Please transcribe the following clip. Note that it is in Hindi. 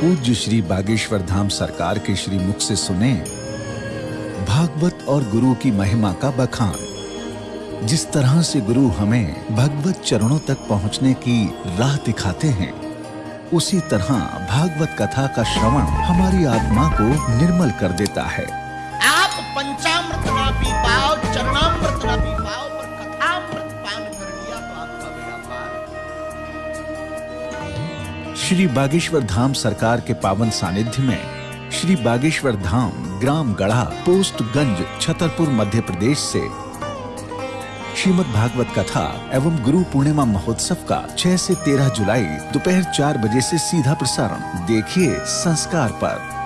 पूज्य श्री बागेश्वर धाम सरकार के श्री मुख से सुने भागवत और गुरु की महिमा का बखान। जिस तरह से गुरु हमें भगवत चरणों तक पहुँचने की राह दिखाते हैं, उसी तरह भागवत कथा का श्रवण हमारी आत्मा को निर्मल कर देता है। आप पंचामृत ना पी पाओ श्री बागेश्वर धाम सरकार के पावन सानिध्य में श्री बागेश्वर धाम, ग्राम गढ़ा, पोस्ट गंज, छतरपुर, मध्य प्रदेश से श्रीमद भागवत कथा एवं गुरु पूर्णिमा महोत्सव का 6 से 13 जुलाई दोपहर 4 बजे से सीधा प्रसारण। देखिए संस्कार पर।